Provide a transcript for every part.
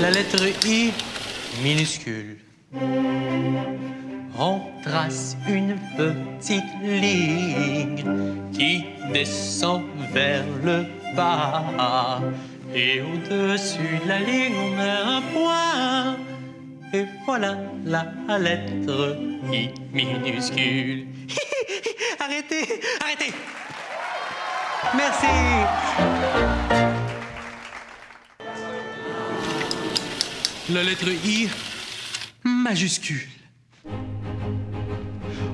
La lettre I minuscule. On trace une petite ligne qui descend vers le bas. Et au-dessus de la ligne, on met un point. Et voilà la lettre I minuscule. arrêtez, arrêtez. Merci. La lettre I majuscule.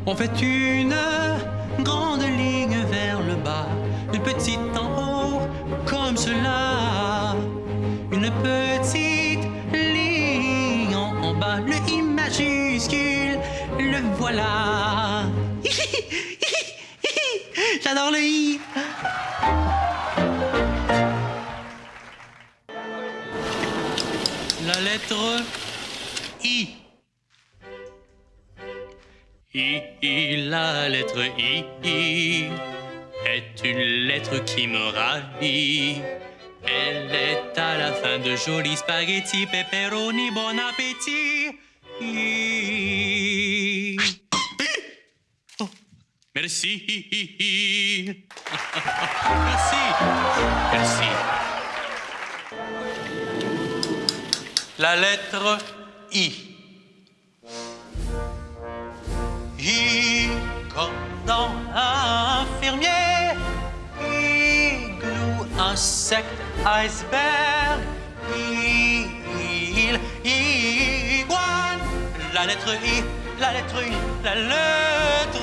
On fait une grande ligne vers le bas, une petite en haut, comme cela. Une petite ligne en, en bas, le I majuscule, le voilà. J'adore le I. La lettre I. I, I, la lettre I, I est une lettre qui me ravit. Elle est à la fin de jolis spaghettis, pepperoni, bon appétit. I. Oh, merci. Merci. La lettre I. I comme dans un fermier. Igloo, insecte, iceberg. Il, iguane. La lettre I, la lettre I, la lettre